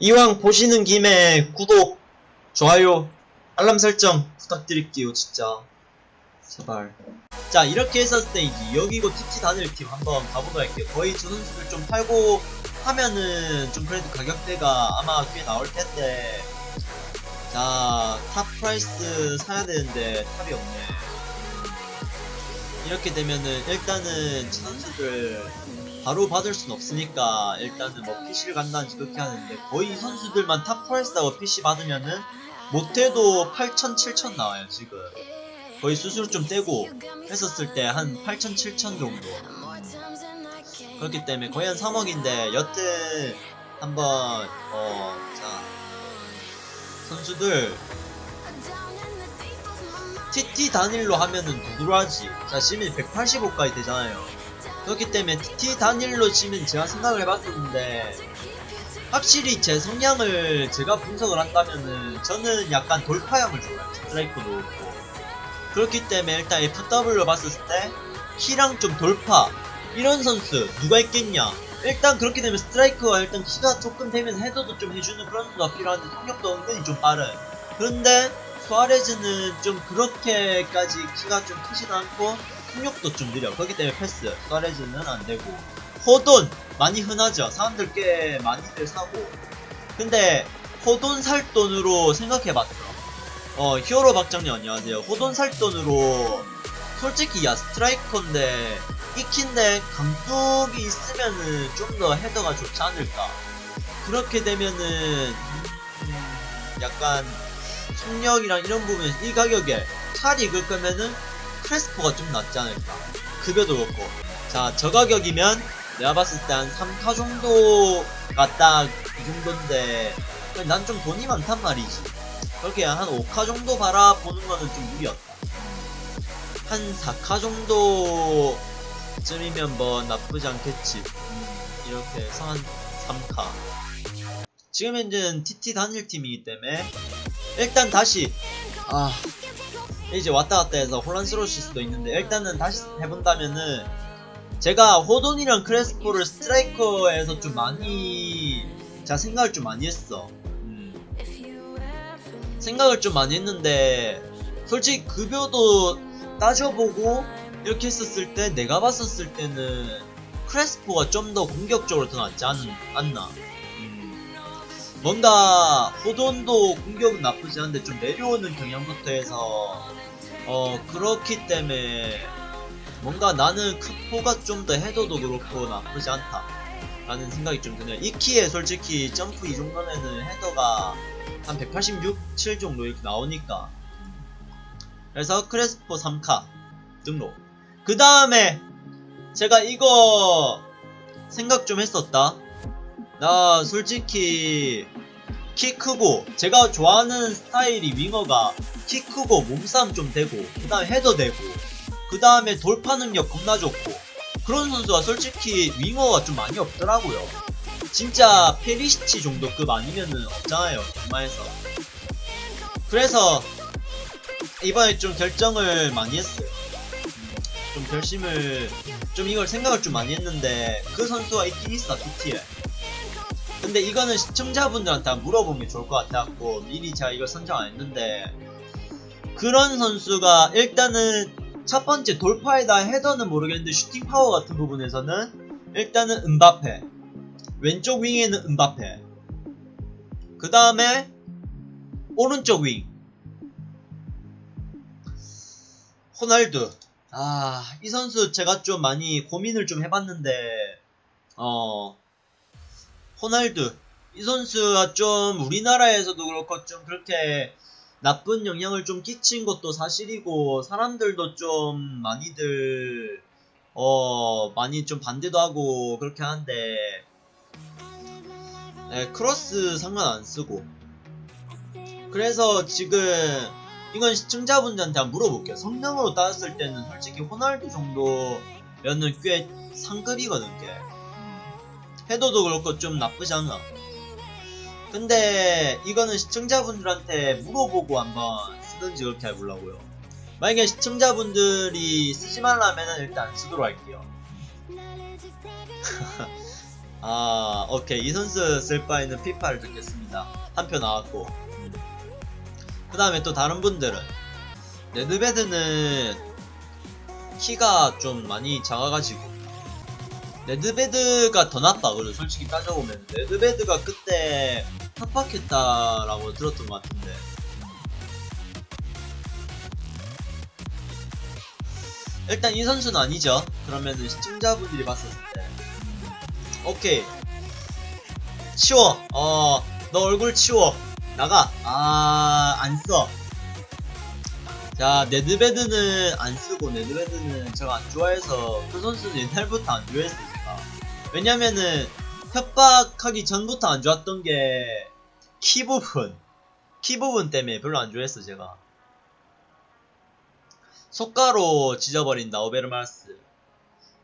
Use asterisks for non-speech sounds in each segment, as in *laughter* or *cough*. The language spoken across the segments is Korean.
이왕 보시는 김에 구독, 좋아요, 알람 설정 부탁드릴게요, 진짜. 제발. 자, 이렇게 했었을 때 이제 여기고 TT 단일 팀 한번 가보도록 할게요. 거의 저 선수들 좀 팔고 하면은 좀 그래도 가격대가 아마 꽤 나올 텐데. 자, top price 사야 되는데 top이 없네. 이렇게 되면은 일단은 저 선수들 바로 받을 순 없으니까 일단은 뭐 PC를 간다든지 그렇게 하는데 거의 이 선수들만 top price하고 PC 받으면은 못해도 8천, 7천 나와요 지금. 거의 수수료 좀 떼고 했었을 때 한 8천, 7천 정도. 그렇기 때문에 거의 한 3억인데 여튼 한번 어자 선수들 TT 단일로 하면은 누구로 하지? 자 시민 185까지 되잖아요 그렇기 때문에 TT 단일로 치면 제가 생각을 해봤었는데 확실히 제 성향을 제가 분석을 한다면은 저는 약간 돌파형을 좋아해요. 스트라이커도 그렇고. 그렇기 때문에 일단 FW로 봤을 때 키랑 좀 돌파. 이런 선수 누가 있겠냐? 일단 그렇게 되면 스트라이커가 일단 키가 조금 되면 헤더도 좀 해주는 그런 선수가 필요한데 속력도 은근히 좀 빠른. 그런데 수아레즈는 좀 그렇게까지 키가 좀 크지도 않고 속력도 좀 느려. 그렇기 때문에 패스 수아레즈는 안되고. 호돈! 많이 흔하죠. 사람들 꽤 많이들 사고. 근데 호돈 살 돈으로 생각해봤어 어 히어로 박장님 안녕하세요. 호돈 살 돈으로 솔직히 야 스트라이커인데 익힌데 감독이 있으면은 좀 더 헤더가 좋지 않을까? 그렇게 되면은 음, 약간 속력이랑 이런 부분에서 이 가격에 칼이 거면은 크레스포가 좀 낫지 않을까. 급여도 그렇고. 자 저 가격이면 내가 봤을 때 한 3카 정도가 딱 이 정도인데 난 좀 돈이 많단 말이지. 그렇게 한 5카 정도 바라보는 거는 좀 무리였다. 한 4카 정도쯤이면 뭐 나쁘지 않겠지. 음, 이렇게 해서 한 3카 지금 현재는 TT 단일팀이기 때문에 일단 다시 아 이제 왔다 갔다 해서 혼란스러울 수도 있는데 일단은 다시 해본다면은 제가 호돈이랑 크레스포를 스트라이커에서 좀 많이 제가 생각을 좀 많이 했어 음. 생각을 좀 많이 했는데 솔직히 급여도 따져보고 이렇게 했었을 때 내가 봤었을 때는 크레스포가 좀 더 공격적으로 더 낫지 않, 않나 음. 뭔가 호돈도 공격은 나쁘지 않은데 좀 내려오는 경향부터 해서 어 그렇기 때문에 뭔가 나는 크포가 좀더 헤더도 그렇고 나쁘지 않다. 라는 생각이 좀 드네요. 이 키에 솔직히 점프 이 정도면은 헤더가 한 186, 7 정도 이렇게 나오니까. 그래서 크레스포 3카 등록. 그 다음에 제가 이거 생각 좀 했었다 나 솔직히 키 크고 제가 좋아하는 스타일이 윙어가 키 크고 몸싸움 좀 되고 그 다음에 헤더 되고 그 다음에 돌파 능력 겁나 좋고 그런 선수가 솔직히 윙어가 좀 많이 없더라고요. 진짜 페리시치 정도급 아니면은 없잖아요 정마에서. 그래서 이번에 좀 결정을 많이 했어요. 음, 좀 결심을 좀 이걸 생각을 좀 많이 했는데 그 선수가 있긴 있어 TT에 근데 이거는 시청자분들한테 게 좋을 것 같아갖고 미리 제가 이걸 선정 안 했는데 그런 선수가 일단은 첫 번째 돌파에다 헤더는 모르겠는데 슈팅 파워 같은 부분에서는 일단은 은바페 왼쪽 윙에는 은바페 그 다음에 오른쪽 윙. 호날두. 아 이 선수 제가 좀 많이 고민을 좀 해봤는데 어 호날두. 이 선수가 좀 우리나라에서도 그렇고 좀 그렇게 나쁜 영향을 좀 끼친 것도 사실이고 사람들도 좀 많이들 어 많이 좀 반대도 하고 그렇게 하는데 네, 크로스 상관 안 쓰고. 그래서 지금 이건 시청자분들한테 한번 물어볼게요. 성능으로 따졌을 때는 솔직히 호날두 정도면은 꽤 상급이거든 꽤 헤더도 그렇고 좀 나쁘지 않아 근데 이거는 시청자분들한테 물어보고 한번 쓰든지 그렇게 해보려고요. 만약에 시청자분들이 쓰지 말라면 일단 안 쓰도록 할게요. *laughs* 아 오케이. 이 선수 쓸 바에는 피파를 접겠습니다. 한 표 나왔고. 그 다음에 또 다른 분들은 네드베드는 키가 좀 많이 작아가지고 네드베드가 더 낫다 그래 솔직히 따져보면. 네드베드가 그때 협박했다라고 들었던 것 같은데. 일단 이 선수는 아니죠. 그러면은 시청자분들이 봤었을 때. 오케이. 치워. 어 너 얼굴 치워. 나가. 아 안써. 자 네드베드는 안 쓰고 네드베드는 제가 안 좋아해서 그 선수는 옛날부터 안 좋아했어요. 제가 왜냐면은 협박하기 전부터 안 좋았던 게 키 부분. 키 부분 때문에 별로 안 좋아했어 제가. 속가로 지져버린다 오베르마르스.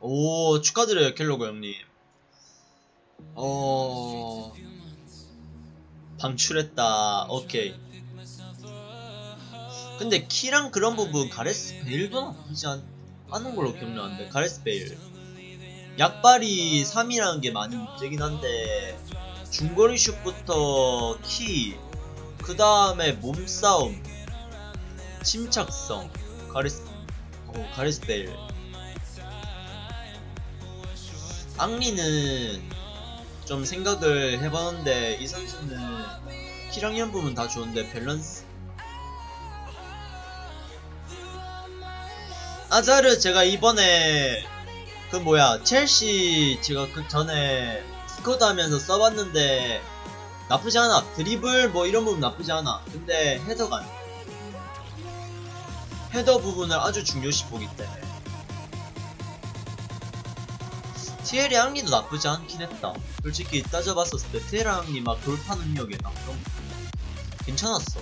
오 축하드려요 켈로그 형님. 어 방출했다. 오케이. 근데 키랑 그런 부분 가레스 베일도 나쁘지 않, 않은 걸로 기억나는데 가레스 베일 약발이 3이라는 게 많이 문제긴 한데 중거리 슛부터 키, 그 다음에 몸싸움, 침착성, 가레스, 어, 가레스 베일. 앙리는 좀 생각을 해봤는데 이 선수는 키랑 이런 부분 다 좋은데 밸런스 아자르 제가 이번에 그 뭐야 첼시 제가 그 전에 스쿼드 하면서 써봤는데 나쁘지 않아. 드리블 뭐 이런 부분 나쁘지 않아. 근데 헤더가 안 돼. 헤더 부분을 아주 중요시 보기 때문에. 티에리 앙리도 나쁘지 않긴 했다. 솔직히 따져봤었을 때 티에리 앙리 막 돌파 능력에 막 그런 거 괜찮았어.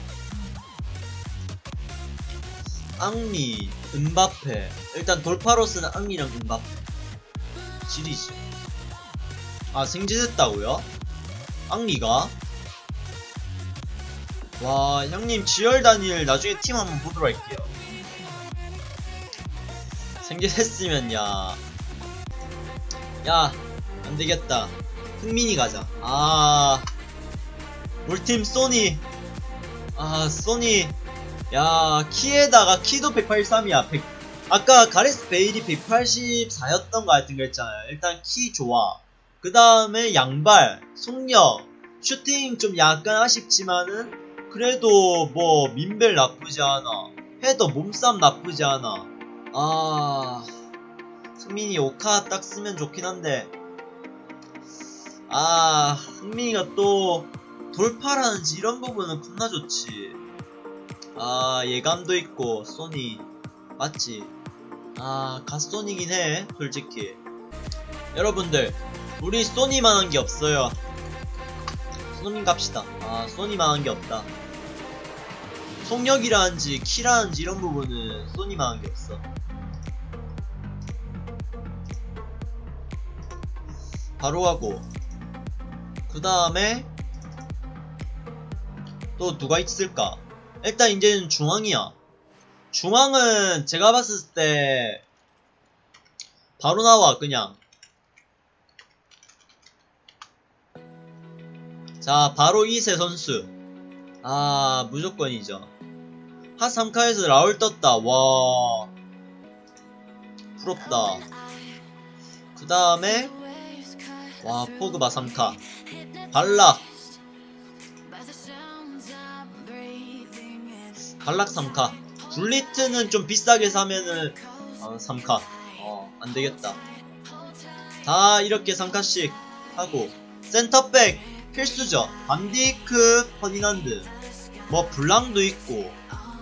앙리, 은바페. 일단 돌파로스는 앙리랑 은바페 지리지 아 생지됐다고요? 앙리가? 와 형님 지열 다니엘 나중에 팀 한번 보도록 할게요 생지됐으면 야 야, 안되겠다. 흥민이 가자. 아, 물팀 소니. 아, 소니. 야, 키에다가 키도 183이야. 100. 아까 가레스 베일이 184였던 거 같은 거 했잖아요. 일단 키 좋아. 그 다음에 양발, 속력, 슈팅 좀 약간 아쉽지만은, 그래도 뭐, 민벨 나쁘지 않아. 헤더 몸싸움 나쁘지 않아. 아, 승민이 오카 딱 쓰면 좋긴 한데 아 흥민이가 또 돌파라는지 이런 부분은 겁나 좋지 아 예감도 있고 소니 맞지 아 갓소니긴 해 솔직히. 여러분들 우리 소니만한 게 없어요. 소니 갑시다. 아 소니만한 게 없다. 속력이라는지 키라는지 이런 부분은 소니만한 게 없어. 바로 가고 그 다음에 또 누가 있을까? 일단 이제는 중앙이야 중앙은 제가 봤을 때 바로 나와 그냥. 자 바로 이세 선수. 아 무조건이죠. 하 3카에서 라울 떴다. 와. 부럽다. 그 다음에 와 포그바 3카. 발락. 발락 3카 굴리트는 좀 비싸게 사면은 어, 3카. 어 안되겠다. 다 이렇게 3카씩 하고. 센터백 필수죠. 반디크 퍼디난드. 뭐 블랑도 있고.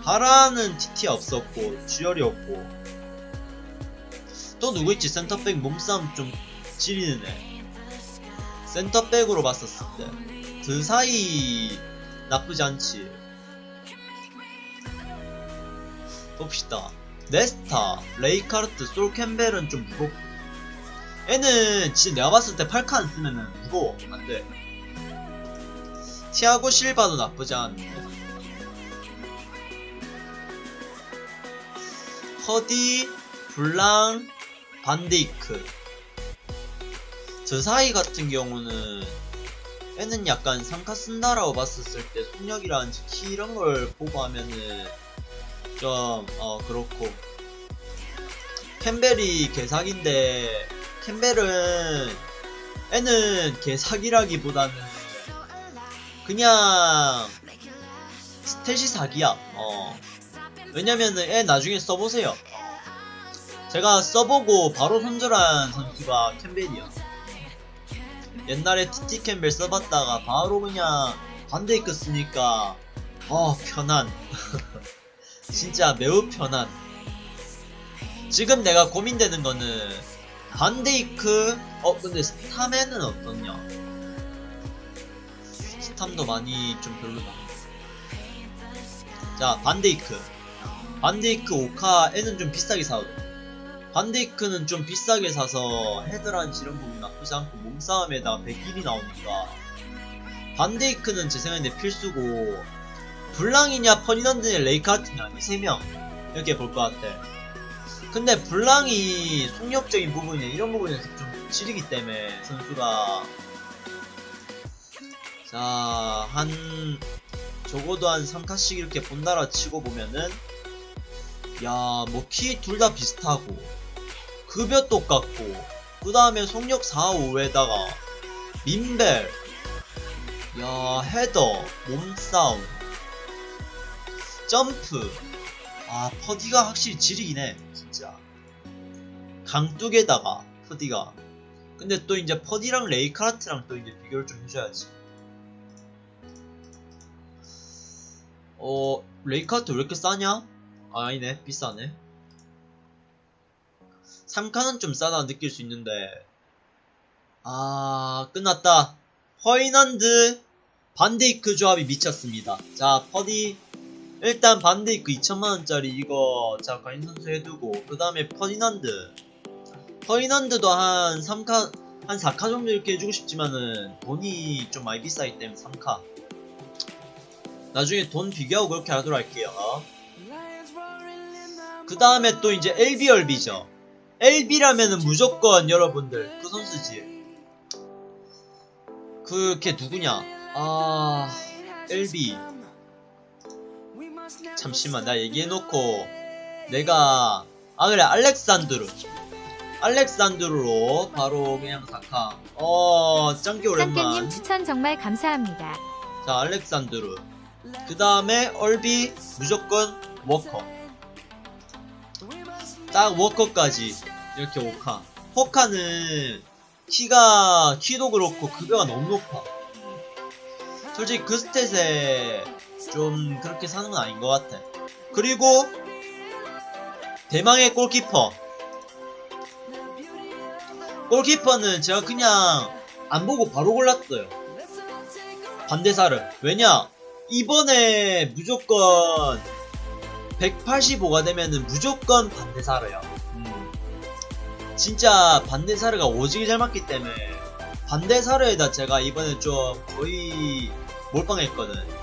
바라는 TT 없었고 주열이 없고. 또 누구 있지? 센터백 몸싸움 좀 지리는 애. 센터백으로 봤었을 때. 그 사이 나쁘지 않지 봅시다. 네스타, 레이카르트, 솔캠벨은 좀 무겁고. 얘는 진짜 내가 봤을 때 8카 안 쓰면은 무거워. 안돼. 티아고 실바도 나쁘지 않은데 허디, 블랑, 반데이크. 저 사이 같은 경우는 애는 약간 상카 쓴다라고 봤었을 때 속력이라든지 키 이런 걸 보고 하면은 좀 어 그렇고. 캠벨이 개사기인데 캠벨은 애는 개사기라기보다는 그냥 스탯이 사기야. 어. 왜냐면은 애 나중에 써보세요. 제가 써보고 바로 손절한 선수가 캠벨이야. 옛날에 TT 캠벨 써봤다가 바로 그냥 반데이크 쓰니까 어 편한 *laughs* 진짜 매우 편한. 지금 내가 고민되는 거는 반데이크 어 근데 스타맨은 어떻냐? 스탐도 많이 좀 별로다. 자 반데이크. 반데이크 5카 애는 좀 비싸게 사거든 반데이크는 좀 비싸게 사서 헤드란 이런 부분 나쁘지 않고 몸싸움에다가 100일이 나오니까. 반데이크는 제 생각에 필수고 블랑이냐 퍼디난드냐 레이카트냐 이 세 명. 이렇게 볼 것 같아. 근데 블랑이 속력적인 부분이나 이런 부분에서 좀 지르기 때문에 선수가. 자 한 적어도 한 3카씩 이렇게 본다라 치고 보면은 야 뭐 키 둘 다 비슷하고 급여 똑같고 그 다음에 속력 4, 5에다가 민벨 야 헤더 몸싸움 점프. 아 퍼디가 확실히 지리긴 해 진짜. 강뚝에다가 퍼디가. 근데 또 이제 퍼디랑 레이카르트랑 또 이제 비교를 좀 해줘야지. 어 레이카르트 왜 이렇게 싸냐? 아, 아니네 비싸네. 3카는 좀 싸다 느낄 수 있는데. 아 끝났다. 퍼디난드 반데이크 조합이 미쳤습니다. 자 퍼디 일단 반데이크 2천만원짜리 이거 자 과인 선수 해두고 그 다음에 퍼디난드. 퍼디난드도 한 3카 한 4카 정도 이렇게 해주고 싶지만은 돈이 좀 많이 비싸기 때문에 3카. 나중에 돈 비교하고 그렇게 하도록 할게요. 그 다음에 또 이제 LBRB죠. LB라면은 무조건 여러분들 그 선수지. 그걔 누구냐? 아 LB 잠시만 나 얘기해놓고. 내가 아 그래 알렉산드루 알렉산드루로 바로 그냥 사카 어 짱기 오랜만. 쌍깨님 추천 정말 감사합니다. 자 알렉산드루 그 다음에 RB 무조건 워커. 딱 워커까지 이렇게 오카. 포카는 키가 키도 그렇고 급여가 너무 높아. 솔직히 그 stat에 좀 그렇게 사는 건 아닌 것 같아. 그리고 대망의 골키퍼. 골키퍼는 제가 그냥 안 보고 바로 골랐어요. 반대사를. 왜냐? 이번에 무조건 185가 되면은 무조건 반대사르야 음. 진짜 반대사르가 오지게 잘 맞기 때문에 반대사르에다 제가 이번에 좀 거의 몰빵했거든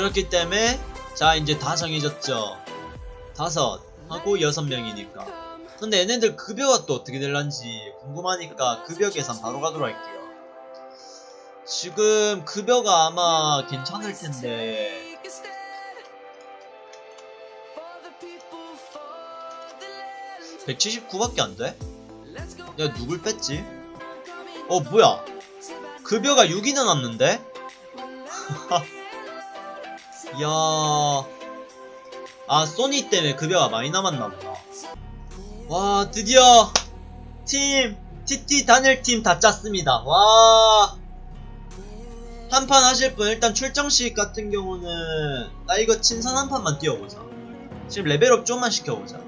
그렇기 때문에 자 이제 다 정해졌죠 다섯 하고 여섯 명이니까 근데 얘네들 급여가 또 어떻게 될란지 궁금하니까 급여 계산 바로 가도록 할게요 지금 급여가 아마 괜찮을 텐데 179밖에 안 돼? 야 누굴 뺐지? 어 뭐야 급여가 6이 남았는데? 야... 아 소니 때문에 급여가 많이 남았나보다. 와 드디어 팀 TT 단일팀 다 짰습니다. 와. 한판 하실 분 일단 출정식 같은 경우는 나 이거 친선 한 판만 뛰어보자. 지금 레벨업 좀만 시켜보자